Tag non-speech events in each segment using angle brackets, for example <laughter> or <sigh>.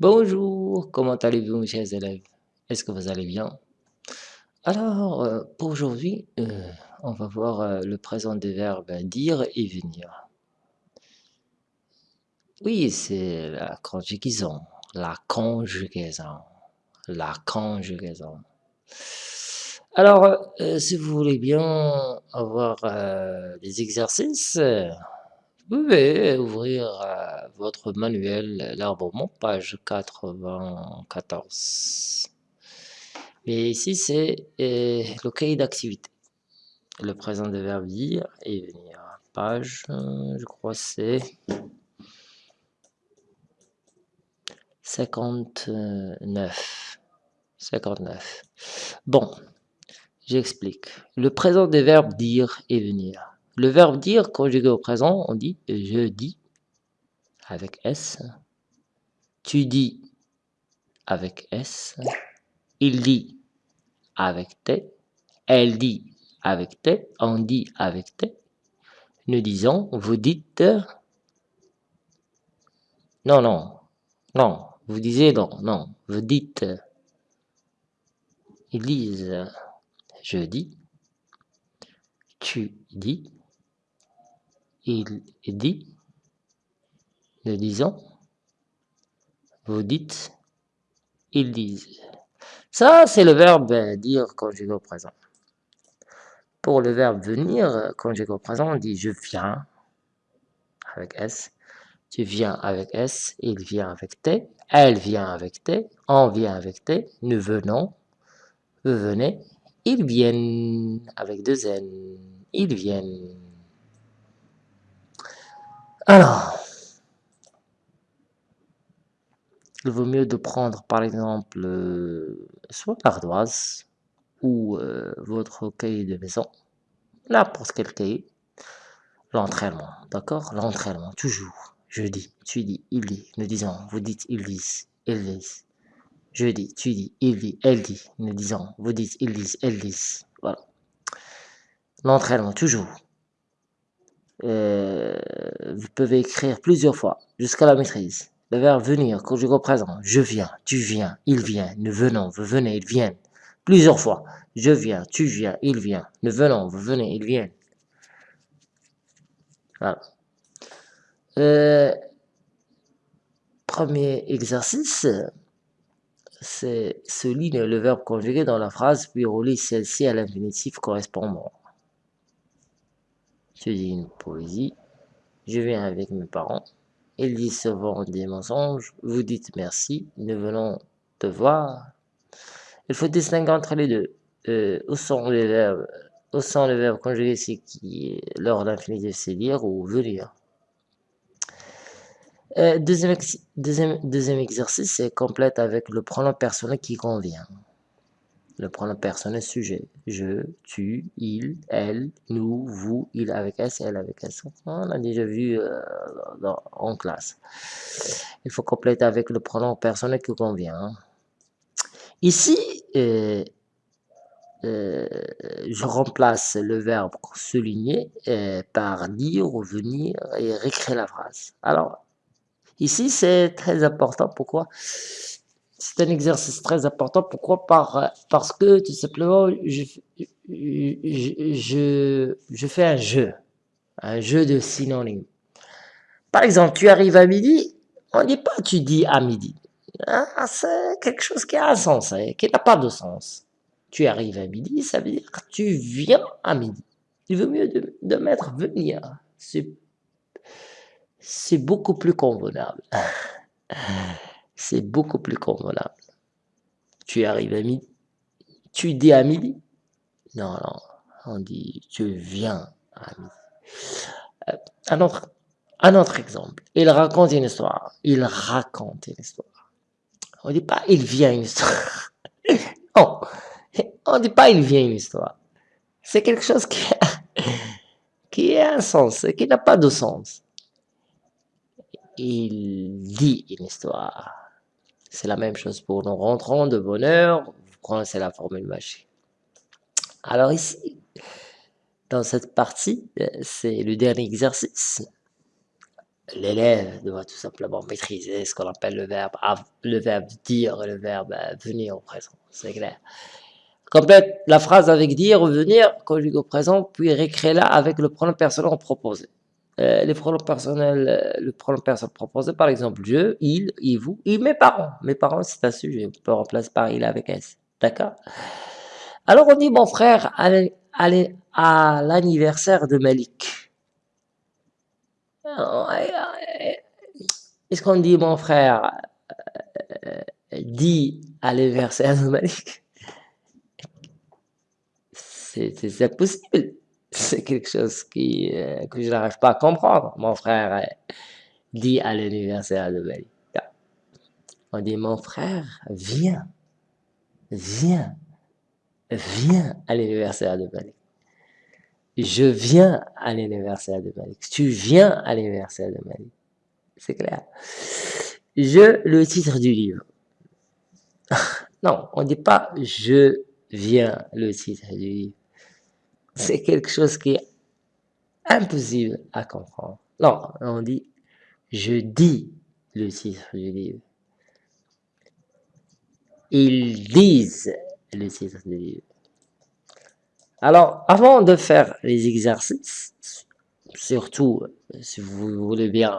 Bonjour, comment allez-vous mes chers élèves? Est-ce que vous allez bien? Alors, euh, pour aujourd'hui, euh, on va voir euh, le présent des verbes dire et venir. Oui, c'est la conjugaison, la conjugaison, la conjugaison. Alors, si vous voulez bien avoir des exercices, pouvez ouvrir votre manuel L'Arbre page 94. Et ici, c'est le cahier d'activité. Le présent de verbe dire et venir. Page, je crois c'est 59. 59. Bon, j'explique. Le présent des verbes dire et venir. Le verbe dire conjugué au présent, on dit je dis avec S. Tu dis avec S. Il dit avec T. Elle dit avec T. On dit avec T. Nous disons, vous dites. Non, non, non. Vous disiez non, non. Vous dites. Ils disent. Je dis. Tu dis il dit, nous disons, vous dites, ils disent. Ça, c'est le verbe dire conjugué au présent. Pour le verbe venir conjugué au présent, on dit je viens avec S, tu viens avec S, il vient avec T, elle vient avec T, on vient avec T, nous venons, vous venez, ils viennent avec deux N, ils viennent. Alors, il vaut mieux de prendre par exemple euh, soit l'ardoise ou euh, votre cahier de maison, n'importe quel cahier, l'entraînement, d'accord? L'entraînement, toujours. Je dis, tu dis, il dit, nous disons, vous dites, ils disent, ils disent. Je dis, tu dis, il dit, elle dit, nous disons, vous dites, ils disent, elles disent. Voilà. L'entraînement, toujours. Euh, vous pouvez écrire plusieurs fois jusqu'à la maîtrise. Le verbe venir, conjugué au présent. Je viens, tu viens, il vient, nous venons, vous venez, ils viennent. Plusieurs fois. Je viens, tu viens, il vient, nous venons, vous venez, ils viennent. Voilà. Euh, premier exercice, c'est souligne le verbe conjugué dans la phrase, puis relie celle-ci à l'infinitif correspondant. Je dis une poésie. Je viens avec mes parents. Ils disent souvent des mensonges. Vous dites merci. Nous venons te voir. Il faut distinguer entre les deux. Où sont les verbes Où sont les verbes conjugués C'est qui Lors d'infinitif, c'est dire ou venir. Euh, deuxième, deuxième, deuxième exercice, c'est complète avec le pronom personnel qui convient le pronom personnel sujet. Je, tu, il, elle, nous, vous, il avec S, elle avec S. On a déjà vu euh, en classe. Il faut compléter avec le pronom personnel qui convient. Hein. Ici, euh, euh, je remplace le verbe souligner par dire ou venir et réécrire la phrase. Alors, ici, c'est très important. Pourquoi? C'est un exercice très important. Pourquoi? Par, Parce que tout simplement, je, je, je, fais un jeu, un jeu de synonymes. Par exemple, tu arrives à midi, on ne dit pas tu dis à midi. Ah, c'est quelque chose qui a un sens, hein, qui n'a pas de sens. Tu arrives à midi, ça veut dire tu viens à midi. Il vaut mieux de, de mettre venir. C'est beaucoup plus convenable <laughs> c'est beaucoup plus convenable. Tu arrives à midi, tu dis à midi? Non, non, on dit tu viens à midi. Euh, un, autre, un autre exemple, il raconte une histoire. Il raconte une histoire. On dit pas il vient une histoire. <laughs> non, on dit pas il vient une histoire. C'est quelque chose qui a, qui a un sens, qui n'a pas de sens. Il dit une histoire. C'est la même chose pour nos rentrants de bonheur. Vous connaissez la formule magique. Alors ici, dans cette partie, c'est le dernier exercice. l'élève doit tout simplement maîtriser ce qu'on appelle le verbe, le verbe dire et le verbe euh, venir au présent, c'est clair. Complète la phrase avec dire, venir, conjugué au présent, puis récréer-la avec le pronom personnel proposé. Euh, les pronoms personnels, euh, le pronom personnel proposé, par exemple, je, il, il, vous, et mes parents. Mes parents, c'est un sujet, on peut remplacer par il avec s. D'accord? Alors on dit mon frère allez, à l'anniversaire de Malik. Est-ce qu'on dit mon frère? Euh, dit à l'anniversaire de Malik? C'est impossible. C'est quelque chose euh, que je n'arrive pas à comprendre. Mon frère euh, dit à l'anniversaire de Malik. On dit mon frère vient, vient, vient à l'anniversaire de Malik je viens à l'anniversaire de Malik. Tu viens à l'anniversaire de Malik. C'est clair. Je, le titre du livre. <laughs> non, on ne dit pas je viens, le titre du livre. <laughs> C'est quelque chose qui est impossible à comprendre. Non, on dit je dis le titre du livre. Ils disent le titre du livre. Alors, avant de faire les exercices, surtout si vous voulez bien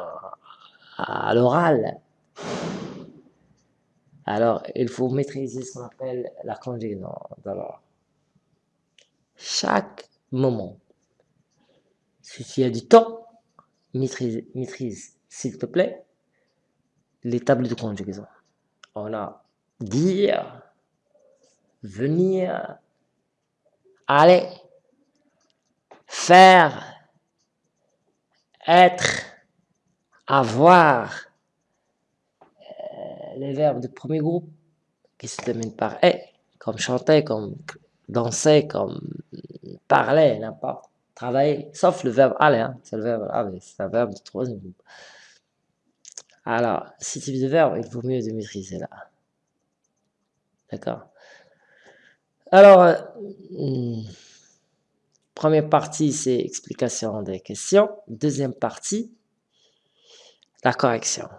à l'oral, alors il faut maîtriser ce qu'on appelle la conjugaison. Chaque moment, si tu as du temps, maîtrise, maîtrise s'il te plaît, les tables de conjugaison. On a dire, venir, aller, faire, être, avoir, euh, les verbes du premier groupe qui se terminent par « et », comme chanter, comme danser, comme parler, n'importe, travailler, sauf le verbe « aller hein, c'est le verbe « aller », c'est un verbe du troisième groupe. Alors, ce type de verbe, il vaut mieux de maîtriser là. D'accord alors, euh, première partie, c'est explication des questions. Deuxième partie, la correction.